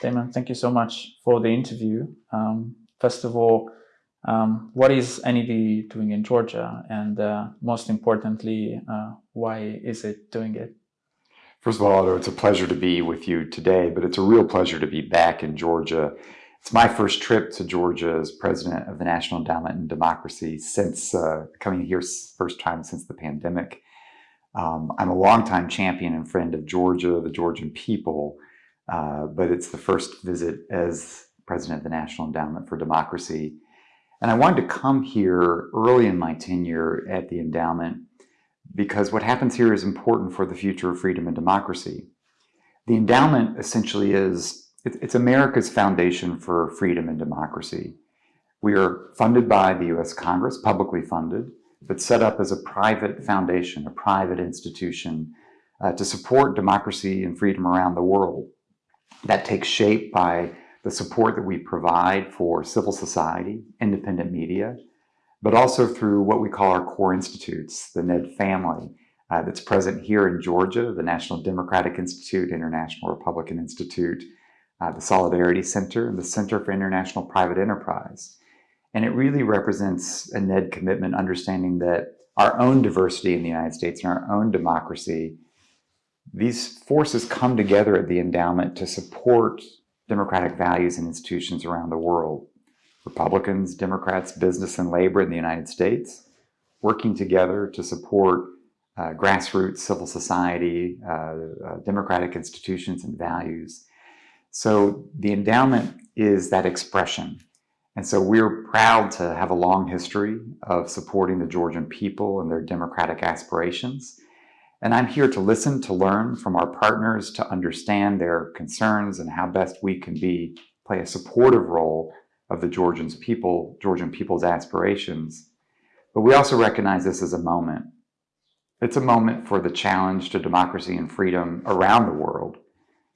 Damon, thank you so much for the interview. Um, first of all, um, what is NED doing in Georgia? And uh, most importantly, uh, why is it doing it? First of all, Otto, it's a pleasure to be with you today, but it's a real pleasure to be back in Georgia. It's my first trip to Georgia as president of the National Endowment in Democracy since uh, coming here first time since the pandemic. Um, I'm a longtime champion and friend of Georgia, the Georgian people, uh, but it's the first visit as president of the National Endowment for Democracy. And I wanted to come here early in my tenure at the endowment because what happens here is important for the future of freedom and democracy. The endowment essentially is, it's America's foundation for freedom and democracy. We are funded by the US Congress, publicly funded, but set up as a private foundation, a private institution uh, to support democracy and freedom around the world. That takes shape by the support that we provide for civil society, independent media, but also through what we call our core institutes, the NED family, uh, that's present here in Georgia, the National Democratic Institute, International Republican Institute, uh, the Solidarity Center, and the Center for International Private Enterprise. And it really represents a NED commitment, understanding that our own diversity in the United States and our own democracy, these forces come together at the endowment to support democratic values and institutions around the world. Republicans, Democrats, business and labor in the United States, working together to support uh, grassroots civil society, uh, uh, democratic institutions and values. So the endowment is that expression. And so we're proud to have a long history of supporting the Georgian people and their democratic aspirations. And I'm here to listen, to learn from our partners, to understand their concerns and how best we can be play a supportive role of the Georgians people, Georgian people's aspirations. But we also recognize this as a moment. It's a moment for the challenge to democracy and freedom around the world.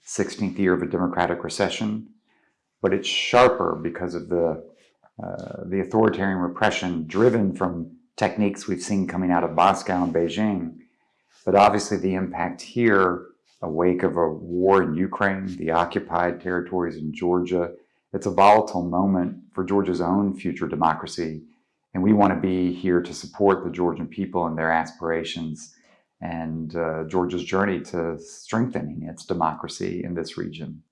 16th year of a democratic recession, but it's sharper because of the, uh, the authoritarian repression driven from techniques we've seen coming out of Moscow and Beijing. But obviously the impact here, a wake of a war in Ukraine, the occupied territories in Georgia, it's a volatile moment for Georgia's own future democracy. And we want to be here to support the Georgian people and their aspirations and uh, Georgia's journey to strengthening its democracy in this region.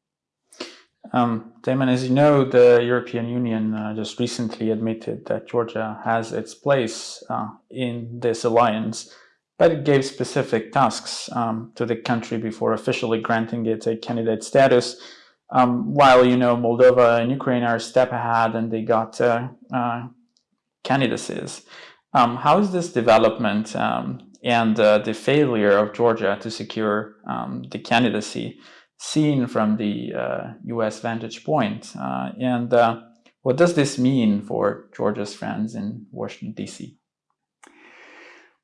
Um, Damon, as you know, the European Union uh, just recently admitted that Georgia has its place uh, in this alliance, but it gave specific tasks um, to the country before officially granting it a candidate status. Um, while, you know, Moldova and Ukraine are a step ahead and they got uh, uh, candidacies. Um, how is this development um, and uh, the failure of Georgia to secure um, the candidacy seen from the US uh, vantage point? Uh, and uh, what does this mean for Georgia's friends in Washington, D.C.?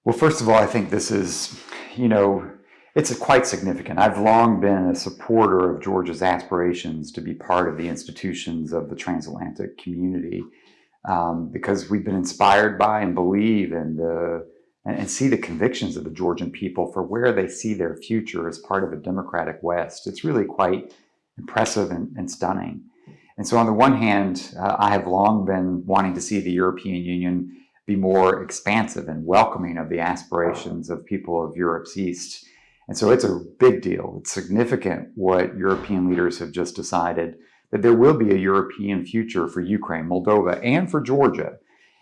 Well, first of all, I think this is, you know, it's quite significant. I've long been a supporter of Georgia's aspirations to be part of the institutions of the transatlantic community um, because we've been inspired by and believe in the and, see the convictions of the Georgian people for where they see their future as part of a democratic West. It's really quite impressive and, and stunning. And so on the one hand, uh, I have long been wanting to see the European Union be more expansive and welcoming of the aspirations of people of Europe's East and so it's a big deal. It's significant what European leaders have just decided that there will be a European future for Ukraine, Moldova, and for Georgia.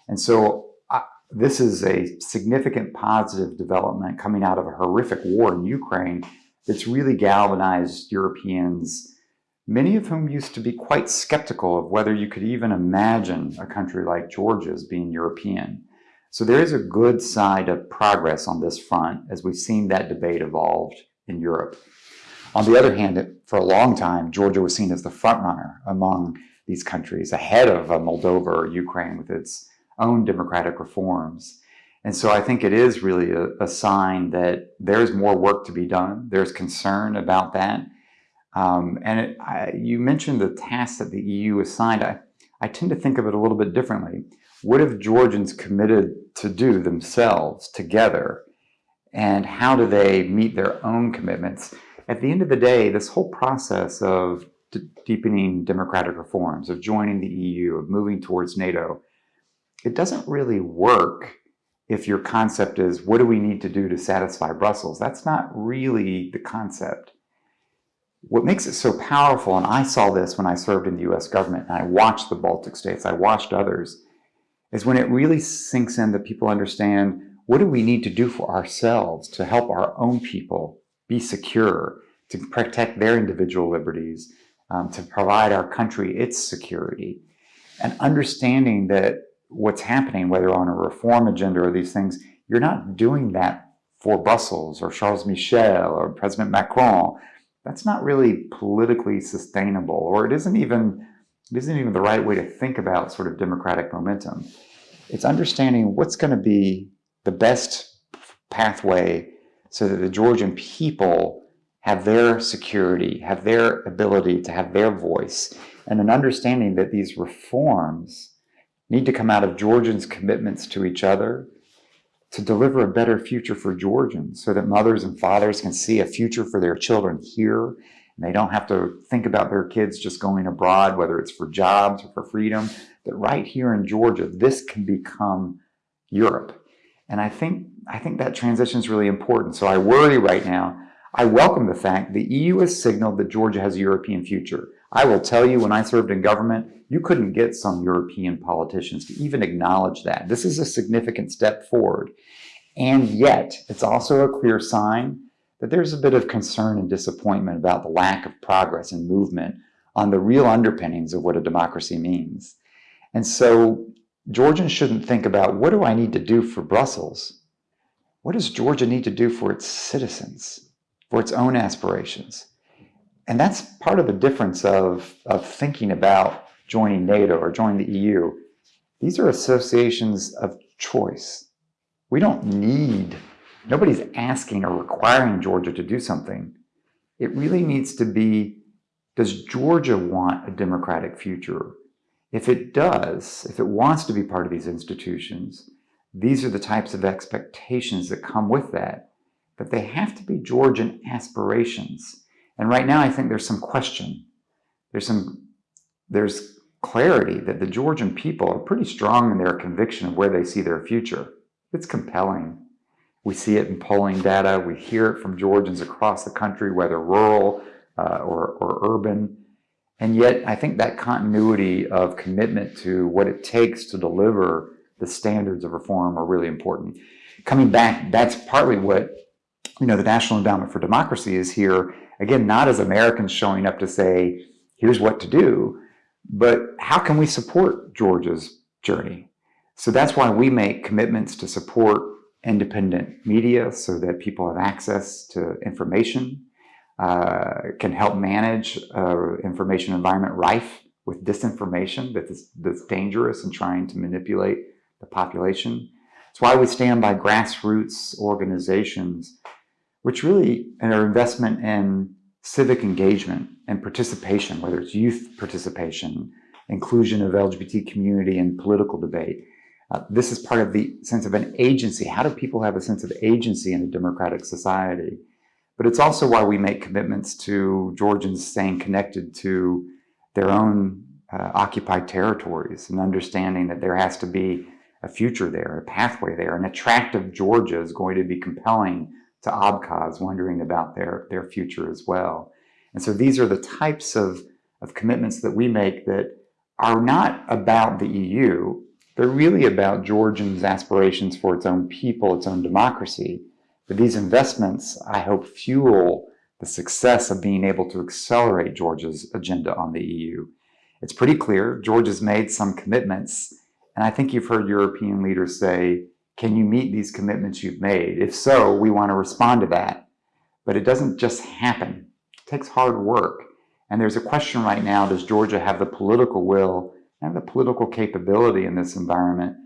And so uh, this is a significant positive development coming out of a horrific war in Ukraine that's really galvanized Europeans, many of whom used to be quite skeptical of whether you could even imagine a country like Georgia's being European. So there is a good side of progress on this front as we've seen that debate evolved in Europe. On the other hand, for a long time, Georgia was seen as the frontrunner among these countries, ahead of uh, Moldova or Ukraine with its own democratic reforms. And so I think it is really a, a sign that there's more work to be done. There's concern about that. Um, and it, I, you mentioned the tasks that the EU assigned. I, I tend to think of it a little bit differently. What have Georgians committed to do themselves together? And how do they meet their own commitments? At the end of the day, this whole process of deepening democratic reforms, of joining the EU, of moving towards NATO, it doesn't really work if your concept is what do we need to do to satisfy Brussels? That's not really the concept. What makes it so powerful, and I saw this when I served in the US government, and I watched the Baltic states, I watched others, is when it really sinks in that people understand what do we need to do for ourselves to help our own people be secure, to protect their individual liberties, um, to provide our country its security. And understanding that what's happening, whether on a reform agenda or these things, you're not doing that for Brussels or Charles Michel or President Macron. That's not really politically sustainable, or it isn't even it isn't even the right way to think about sort of democratic momentum. It's understanding what's going to be the best pathway so that the Georgian people have their security, have their ability to have their voice, and an understanding that these reforms need to come out of Georgians' commitments to each other to deliver a better future for Georgians so that mothers and fathers can see a future for their children here and they don't have to think about their kids just going abroad, whether it's for jobs or for freedom, that right here in Georgia, this can become Europe. And I think, I think that transition is really important. So I worry right now. I welcome the fact the EU has signaled that Georgia has a European future. I will tell you, when I served in government, you couldn't get some European politicians to even acknowledge that. This is a significant step forward. And yet, it's also a clear sign that there's a bit of concern and disappointment about the lack of progress and movement on the real underpinnings of what a democracy means. And so, Georgians shouldn't think about what do I need to do for Brussels? What does Georgia need to do for its citizens, for its own aspirations? And that's part of the difference of, of thinking about joining NATO or joining the EU. These are associations of choice. We don't need, nobody's asking or requiring Georgia to do something. It really needs to be does Georgia want a democratic future? If it does, if it wants to be part of these institutions, these are the types of expectations that come with that. But they have to be Georgian aspirations. And right now, I think there's some question. There's some, there's clarity that the Georgian people are pretty strong in their conviction of where they see their future. It's compelling. We see it in polling data. We hear it from Georgians across the country, whether rural uh, or, or urban. And yet, I think that continuity of commitment to what it takes to deliver the standards of reform are really important. Coming back, that's partly what you know the National Endowment for Democracy is here again, not as Americans showing up to say, here's what to do, but how can we support Georgia's journey? So that's why we make commitments to support independent media so that people have access to information, uh, can help manage uh, information environment rife with disinformation that is, that's dangerous and trying to manipulate the population. It's why we stand by grassroots organizations which really are investment in civic engagement and participation, whether it's youth participation, inclusion of LGBT community in political debate. Uh, this is part of the sense of an agency. How do people have a sense of agency in a democratic society? But it's also why we make commitments to Georgians staying connected to their own uh, occupied territories and understanding that there has to be a future there, a pathway there. An attractive Georgia is going to be compelling to Abkhaz wondering about their, their future as well. And so these are the types of, of commitments that we make that are not about the EU. They're really about Georgians' aspirations for its own people, its own democracy. But these investments, I hope, fuel the success of being able to accelerate Georgia's agenda on the EU. It's pretty clear Georgia's made some commitments, and I think you've heard European leaders say can you meet these commitments you've made? If so, we want to respond to that. But it doesn't just happen. It takes hard work. And there's a question right now, does Georgia have the political will and the political capability in this environment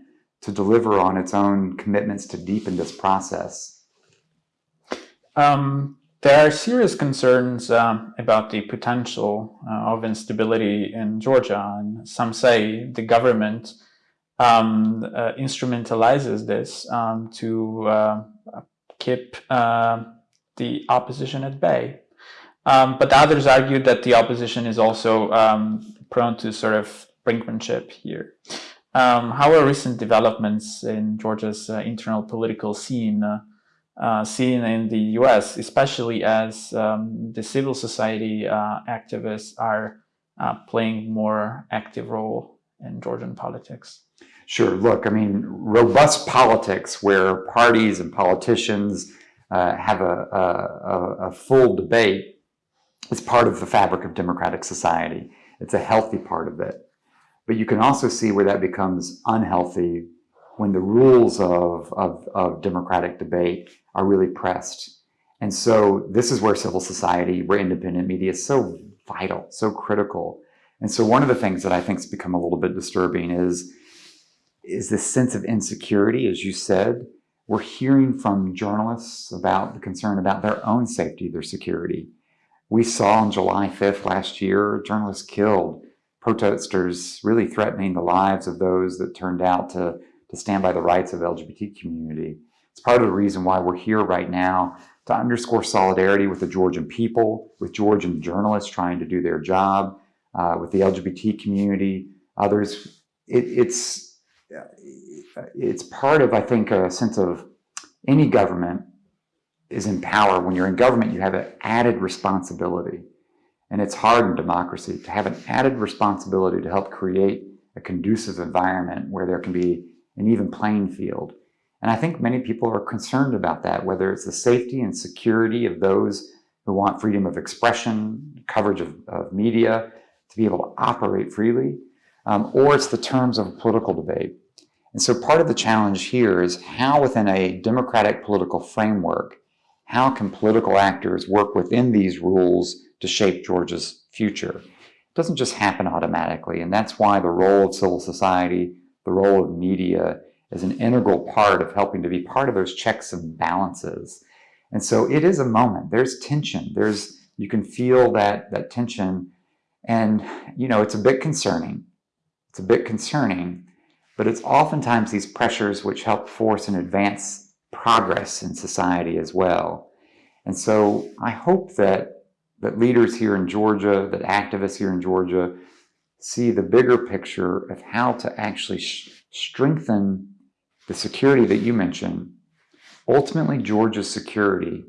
to deliver on its own commitments to deepen this process? Um, there are serious concerns um, about the potential uh, of instability in Georgia. And some say the government um, uh, instrumentalizes this um, to uh, keep uh, the opposition at bay. Um, but others argued that the opposition is also um, prone to sort of brinkmanship here. Um, how are recent developments in Georgia's uh, internal political scene uh, uh, seen in the US, especially as um, the civil society activists are playing more active role in Georgian politics? Sure. Look, I mean, robust politics where parties and politicians uh, have a, a, a, full debate is part of the fabric of democratic society. It's a healthy part of it. But you can also see where that becomes unhealthy when the rules of, of, of democratic debate are really pressed. And so this is where civil society, where independent media is so vital, so critical. And so one of the things that I think has become a little bit disturbing is, is this sense of insecurity, as you said. We're hearing from journalists about the concern about their own safety, their security. We saw on July 5th last year, journalists killed, protesters really threatening the lives of those that turned out to, to stand by the rights of the LGBT community. It's part of the reason why we're here right now to underscore solidarity with the Georgian people, with Georgian journalists trying to do their job, uh, with the LGBT community, others. It, it's, it's part of, I think, a sense of any government is in power. When you're in government, you have an added responsibility. And it's hard in democracy to have an added responsibility to help create a conducive environment where there can be an even playing field. And I think many people are concerned about that, whether it's the safety and security of those who want freedom of expression, coverage of, of media, to be able to operate freely, um, or it's the terms of political debate. And so part of the challenge here is how within a democratic political framework, how can political actors work within these rules to shape Georgia's future? It doesn't just happen automatically, and that's why the role of civil society, the role of media, is an integral part of helping to be part of those checks and balances. And so it is a moment. There's tension. There's you can feel that that tension, and you know it's a bit concerning. It's a bit concerning, but it's oftentimes these pressures which help force and advance progress in society as well. And so I hope that, that leaders here in Georgia, that activists here in Georgia, see the bigger picture of how to actually strengthen the security that you mentioned. Ultimately, Georgia's security,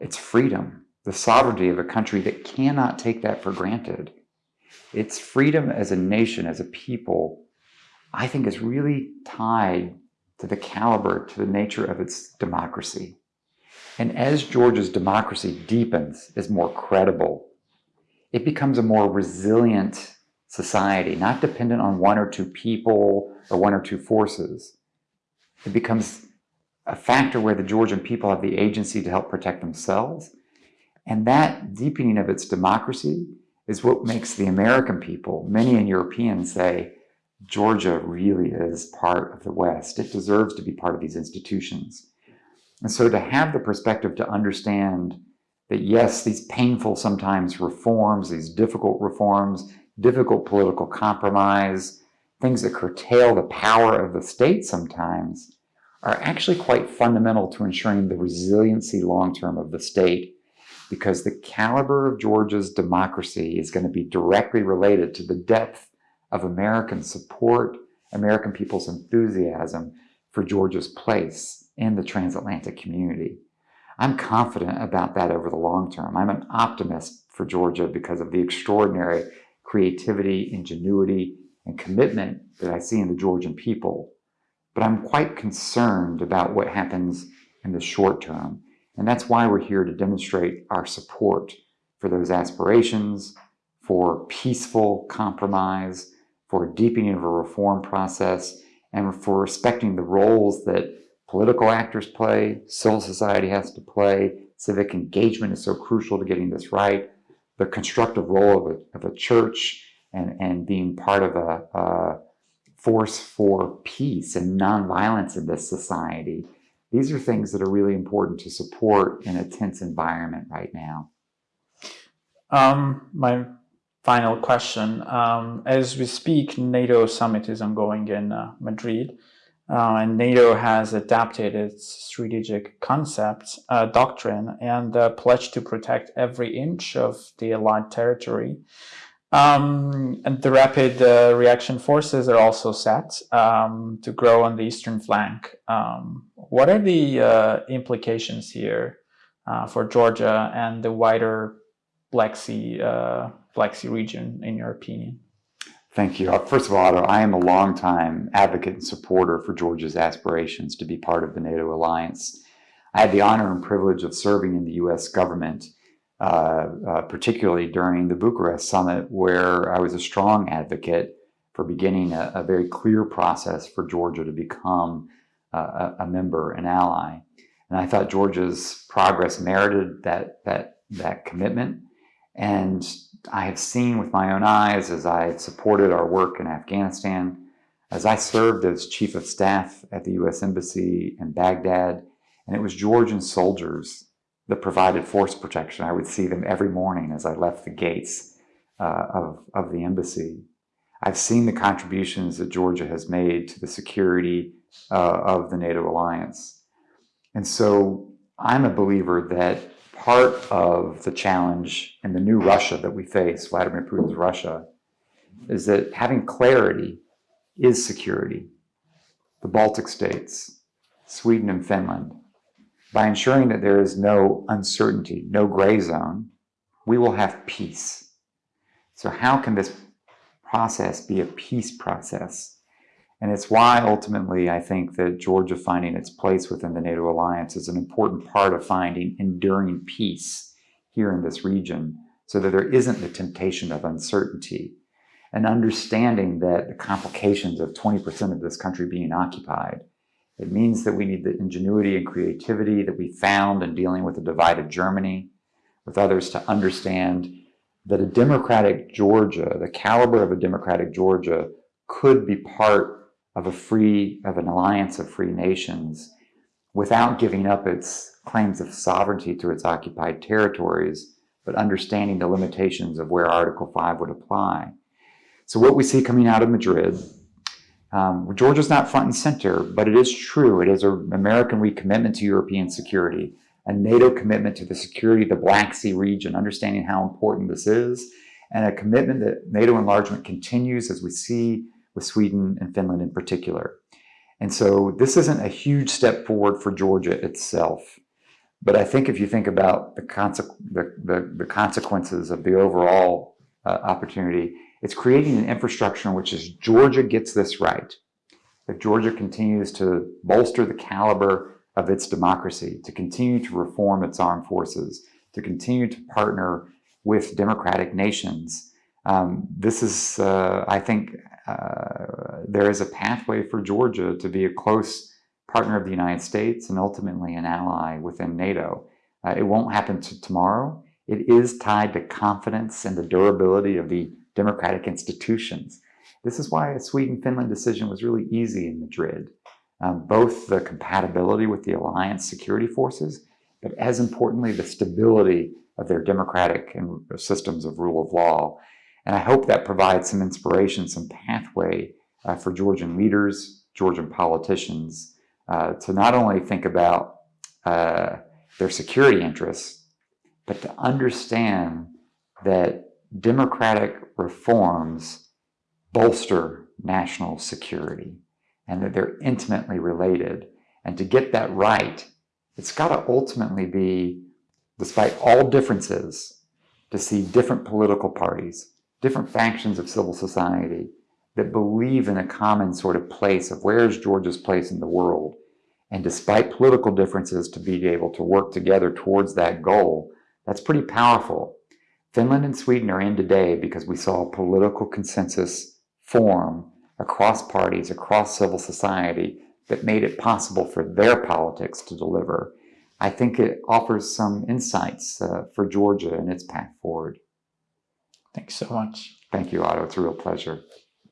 its freedom, the sovereignty of a country that cannot take that for granted. Its freedom as a nation, as a people, I think is really tied to the caliber, to the nature of its democracy. And as Georgia's democracy deepens, is more credible, it becomes a more resilient society, not dependent on one or two people or one or two forces. It becomes a factor where the Georgian people have the agency to help protect themselves. And that deepening of its democracy is what makes the American people, many in Europeans say, Georgia really is part of the West. It deserves to be part of these institutions. And so to have the perspective to understand that yes, these painful sometimes reforms, these difficult reforms, difficult political compromise, things that curtail the power of the state sometimes, are actually quite fundamental to ensuring the resiliency long-term of the state because the caliber of Georgia's democracy is going to be directly related to the depth of American support, American people's enthusiasm for Georgia's place in the transatlantic community. I'm confident about that over the long term. I'm an optimist for Georgia because of the extraordinary creativity, ingenuity, and commitment that I see in the Georgian people. But I'm quite concerned about what happens in the short term. And that's why we're here to demonstrate our support for those aspirations, for peaceful compromise, for deepening of a reform process, and for respecting the roles that political actors play, civil society has to play, civic engagement is so crucial to getting this right, the constructive role of a, of a church and, and being part of a, a force for peace and nonviolence in this society. These are things that are really important to support in a tense environment right now. Um, my final question. Um, as we speak, NATO summit is ongoing in uh, Madrid. Uh, and NATO has adapted its strategic concept, uh, doctrine, and uh, pledged to protect every inch of the allied territory. Um, and the rapid uh, reaction forces are also set um, to grow on the eastern flank. Um, what are the uh, implications here for Georgia and the wider Black Sea, Region, in your opinion? Thank you. Uh, first of all, Otto, I am a longtime advocate and supporter for Georgia's aspirations to be part of the NATO alliance. I had the honor and privilege of serving in the U.S. government, uh, uh, particularly during the Bucharest summit, where I was a strong advocate for beginning a, a very clear process for Georgia to become uh, a, a member, an ally. And I thought Georgia's progress merited that, that, that commitment. And I have seen with my own eyes as I supported our work in Afghanistan, as I served as chief of staff at the U.S. Embassy in Baghdad, and it was Georgian soldiers that provided force protection. I would see them every morning as I left the gates uh, of, of the embassy. I've seen the contributions that Georgia has made to the security uh, of the NATO alliance. And so I'm a believer that part of the challenge in the new Russia that we face, Vladimir Putin's Russia, is that having clarity is security. The Baltic states, Sweden and Finland, by ensuring that there is no uncertainty, no gray zone, we will have peace. So how can this process be a peace process? And it's why ultimately I think that Georgia finding its place within the NATO alliance is an important part of finding enduring peace here in this region so that there isn't the temptation of uncertainty and understanding that the complications of 20% of this country being occupied, it means that we need the ingenuity and creativity that we found in dealing with a divided Germany, with others to understand that a democratic Georgia, the caliber of a democratic Georgia, could be part of a free, of an alliance of free nations without giving up its claims of sovereignty to its occupied territories, but understanding the limitations of where Article 5 would apply. So what we see coming out of Madrid, um, Georgia's not front and center, but it is true. It is an American recommitment to European security, a NATO commitment to the security of the Black Sea region, understanding how important this is, and a commitment that NATO enlargement continues as we see with Sweden and Finland in particular. And so this isn't a huge step forward for Georgia itself. But I think if you think about the, conse the, the, the consequences of the overall uh, opportunity, it's creating an infrastructure in which is Georgia gets this right, if Georgia continues to bolster the caliber of its democracy, to continue to reform its armed forces, to continue to partner with democratic nations, um, this is, uh, I think, uh, there is a pathway for Georgia to be a close partner of the United States and ultimately an ally within NATO. Uh, it won't happen to tomorrow. It is tied to confidence and the durability of the democratic institutions. This is why a Sweden-Finland decision was really easy in Madrid. Um, both the compatibility with the alliance security forces, but as importantly, the stability of their democratic and systems of rule of law. And I hope that provides some inspiration, some pathway uh, for Georgian leaders, Georgian politicians, uh, to not only think about uh, their security interests, but to understand that democratic reforms bolster national security and that they're intimately related. And to get that right, it's got to ultimately be, despite all differences, to see different political parties, different factions of civil society that believe in a common sort of place of where is Georgia's place in the world. And despite political differences, to be able to work together towards that goal, that's pretty powerful. Finland and Sweden are in today because we saw political consensus form across parties, across civil society, that made it possible for their politics to deliver. I think it offers some insights uh, for Georgia and its path forward. Thanks so much. Thank you, Otto. It's a real pleasure.